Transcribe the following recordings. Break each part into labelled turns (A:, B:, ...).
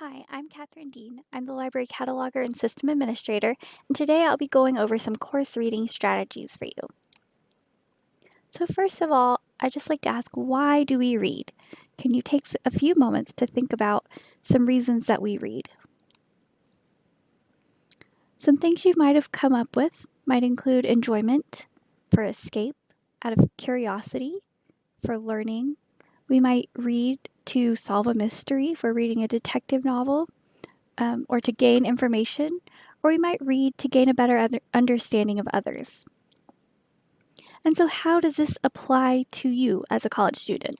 A: Hi, I'm Catherine Dean. I'm the library cataloger and system administrator, and today I'll be going over some course reading strategies for you. So first of all, I'd just like to ask, why do we read? Can you take a few moments to think about some reasons that we read? Some things you might have come up with might include enjoyment, for escape, out of curiosity, for learning. We might read to solve a mystery we're reading a detective novel, um, or to gain information, or we might read to gain a better understanding of others. And so, how does this apply to you as a college student?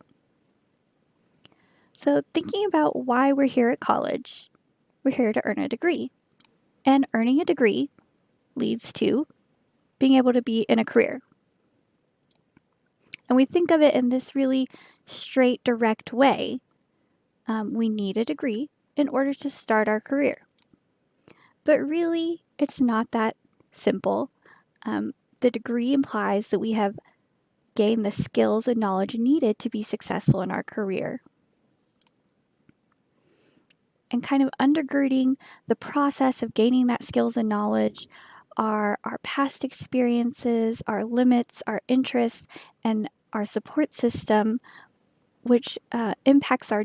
A: So, thinking about why we're here at college, we're here to earn a degree. And earning a degree leads to being able to be in a career. And we think of it in this really straight, direct way. Um, we need a degree in order to start our career. But really, it's not that simple. Um, the degree implies that we have gained the skills and knowledge needed to be successful in our career. And kind of undergirding the process of gaining that skills and knowledge are our past experiences, our limits, our interests, and our support system, which uh, impacts our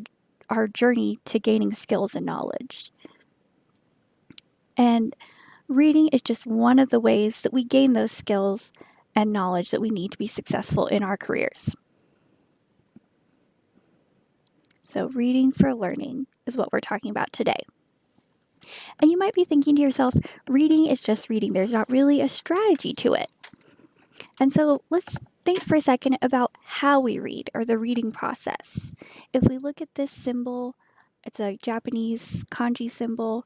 A: our journey to gaining skills and knowledge. And reading is just one of the ways that we gain those skills and knowledge that we need to be successful in our careers. So, reading for learning is what we're talking about today. And you might be thinking to yourself, reading is just reading, there's not really a strategy to it. And so, let's think for a second about how we read or the reading process. If we look at this symbol, it's a Japanese kanji symbol.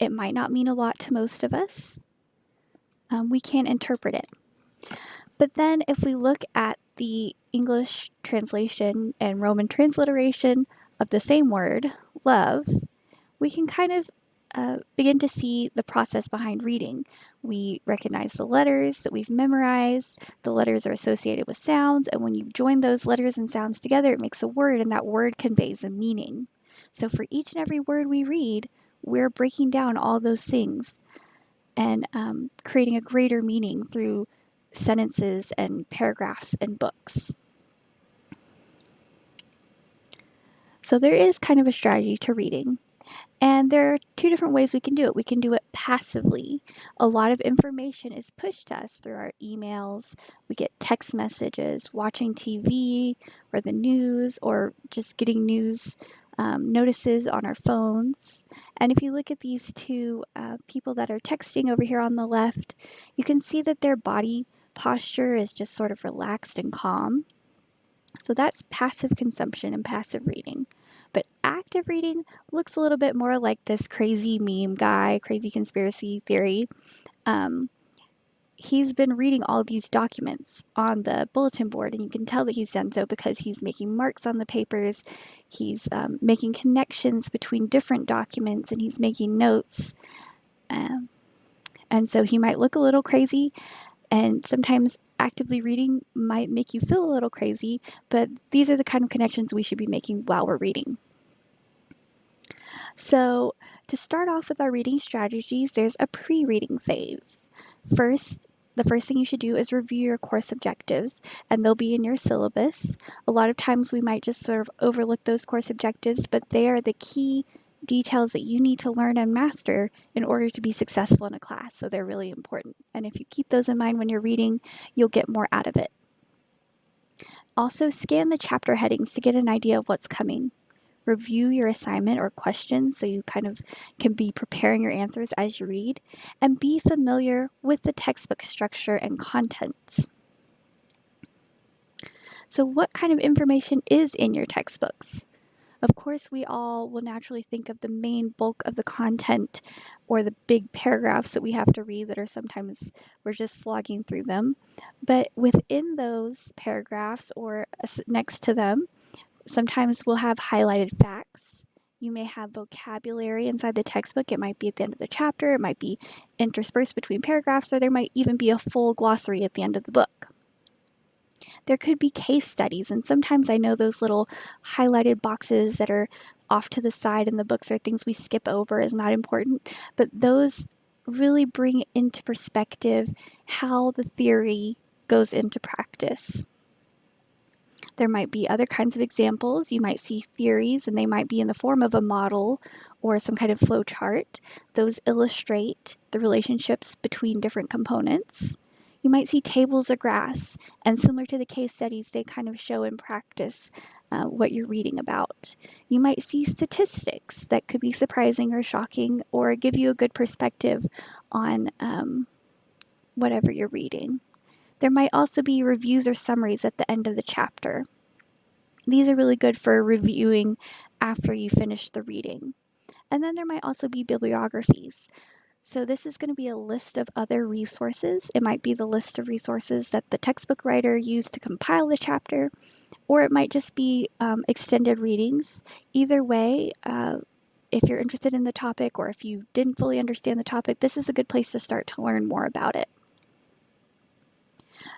A: It might not mean a lot to most of us. Um, we can't interpret it. But then if we look at the English translation and Roman transliteration of the same word, love, we can kind of uh, begin to see the process behind reading. We recognize the letters that we've memorized. The letters are associated with sounds, and when you join those letters and sounds together, it makes a word, and that word conveys a meaning. So for each and every word we read, we're breaking down all those things and um, creating a greater meaning through sentences and paragraphs and books. So there is kind of a strategy to reading. And there are two different ways we can do it. We can do it passively. A lot of information is pushed to us through our emails. We get text messages, watching TV or the news, or just getting news um, notices on our phones. And if you look at these two uh, people that are texting over here on the left, you can see that their body posture is just sort of relaxed and calm. So that's passive consumption and passive reading. Active reading looks a little bit more like this crazy meme guy, crazy conspiracy theory. Um, he's been reading all these documents on the bulletin board, and you can tell that he's done so because he's making marks on the papers, he's um, making connections between different documents, and he's making notes. Um, and so he might look a little crazy, and sometimes actively reading might make you feel a little crazy, but these are the kind of connections we should be making while we're reading. So, to start off with our reading strategies, there's a pre reading phase. First, the first thing you should do is review your course objectives, and they'll be in your syllabus. A lot of times we might just sort of overlook those course objectives, but they are the key details that you need to learn and master in order to be successful in a class. So they're really important. And if you keep those in mind when you're reading, you'll get more out of it. Also, scan the chapter headings to get an idea of what's coming. Review your assignment or questions so you kind of can be preparing your answers as you read, and be familiar with the textbook structure and contents. So, what kind of information is in your textbooks? Of course, we all will naturally think of the main bulk of the content or the big paragraphs that we have to read that are sometimes we're just slogging through them. But within those paragraphs or next to them, sometimes we'll have highlighted facts. You may have vocabulary inside the textbook. It might be at the end of the chapter, it might be interspersed between paragraphs, or there might even be a full glossary at the end of the book. There could be case studies, and sometimes I know those little highlighted boxes that are off to the side in the books are things we skip over is not important, but those really bring into perspective how the theory goes into practice. There might be other kinds of examples. You might see theories and they might be in the form of a model or some kind of flow chart. Those illustrate the relationships between different components. You might see tables or graphs, and similar to the case studies, they kind of show in practice uh, what you're reading about. You might see statistics that could be surprising or shocking or give you a good perspective on um, whatever you're reading. There might also be reviews or summaries at the end of the chapter. These are really good for reviewing after you finish the reading. And then there might also be bibliographies. So this is going to be a list of other resources. It might be the list of resources that the textbook writer used to compile the chapter, or it might just be um, extended readings. Either way, uh, if you're interested in the topic or if you didn't fully understand the topic, this is a good place to start to learn more about it.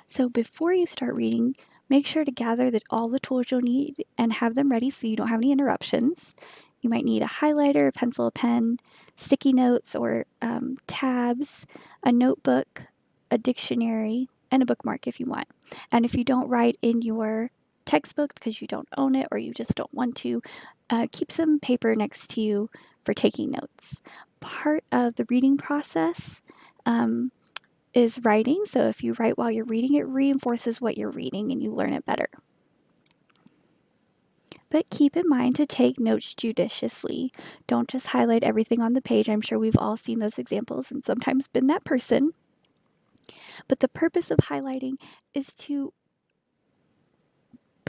A: So before you start reading, make sure to gather that all the tools you'll need and have them ready so you don't have any interruptions. You might need a highlighter, a pencil, a pen, sticky notes or um, tabs, a notebook, a dictionary, and a bookmark if you want. And if you don't write in your textbook because you don't own it or you just don't want to, uh, keep some paper next to you for taking notes. Part of the reading process um, is writing. So if you write while you're reading, it reinforces what you're reading and you learn it better but keep in mind to take notes judiciously. Don't just highlight everything on the page. I'm sure we've all seen those examples and sometimes been that person. But the purpose of highlighting is to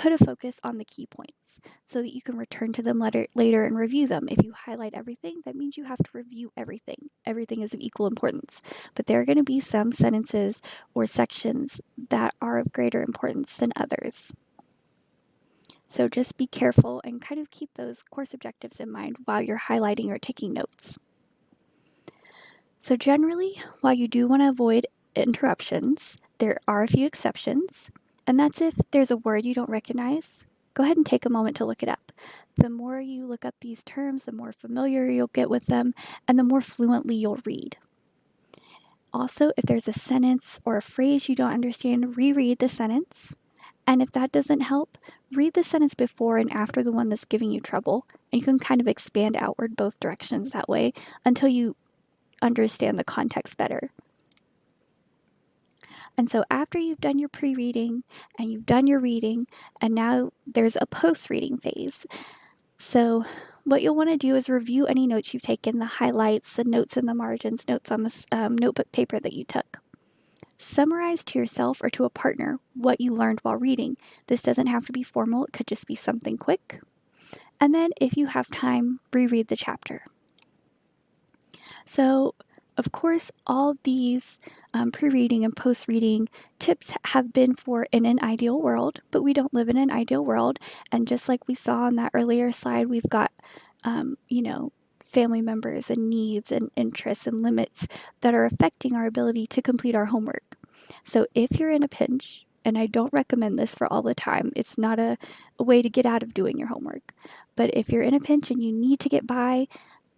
A: put a focus on the key points so that you can return to them later, later and review them. If you highlight everything, that means you have to review everything. Everything is of equal importance. But there are going to be some sentences or sections that are of greater importance than others. So just be careful and kind of keep those course objectives in mind while you're highlighting or taking notes. So generally, while you do want to avoid interruptions, there are a few exceptions, and that's if there's a word you don't recognize, go ahead and take a moment to look it up. The more you look up these terms, the more familiar you'll get with them, and the more fluently you'll read. Also, if there's a sentence or a phrase you don't understand, reread the sentence and if that doesn't help, read the sentence before and after the one that's giving you trouble, and you can kind of expand outward both directions that way until you understand the context better. And so after you've done your pre-reading and you've done your reading, and now there's a post-reading phase. So what you'll want to do is review any notes you've taken, the highlights, the notes in the margins, notes on the um, notebook paper that you took. Summarize to yourself or to a partner what you learned while reading. This doesn't have to be formal, it could just be something quick. And then, if you have time, reread the chapter. So, of course, all these um, pre reading and post reading tips have been for in an ideal world, but we don't live in an ideal world. And just like we saw on that earlier slide, we've got, um, you know, family members and needs and interests and limits that are affecting our ability to complete our homework. So if you're in a pinch, and I don't recommend this for all the time, it's not a, a way to get out of doing your homework. But if you're in a pinch and you need to get by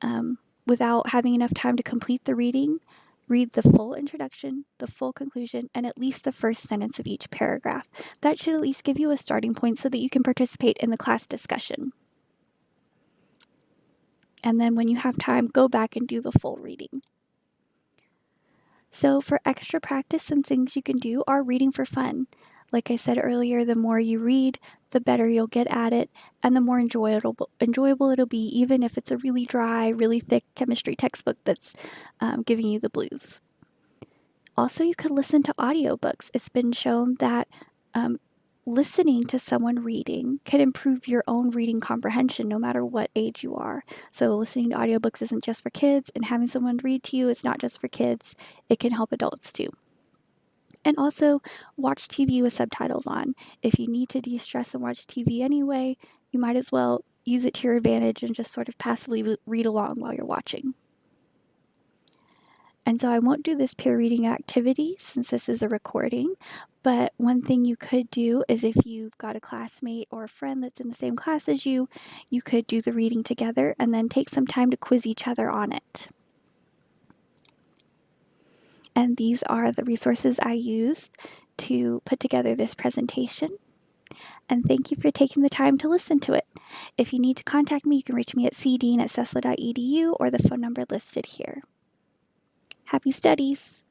A: um, without having enough time to complete the reading, read the full introduction, the full conclusion, and at least the first sentence of each paragraph. That should at least give you a starting point so that you can participate in the class discussion. And then when you have time, go back and do the full reading. So for extra practice, some things you can do are reading for fun. Like I said earlier, the more you read, the better you'll get at it, and the more enjoyable enjoyable it'll be, even if it's a really dry, really thick chemistry textbook that's um, giving you the blues. Also, you could listen to audiobooks. It's been shown that um, listening to someone reading can improve your own reading comprehension no matter what age you are. So, listening to audiobooks isn't just for kids, and having someone read to you is not just for kids, it can help adults too. And also, watch TV with subtitles on. If you need to de stress and watch TV anyway, you might as well use it to your advantage and just sort of passively read along while you're watching. And so I won't do this peer reading activity since this is a recording, but one thing you could do is if you've got a classmate or a friend that's in the same class as you, you could do the reading together and then take some time to quiz each other on it. And these are the resources I used to put together this presentation. And thank you for taking the time to listen to it. If you need to contact me, you can reach me at cdean at cesla.edu or the phone number listed here. Happy studies!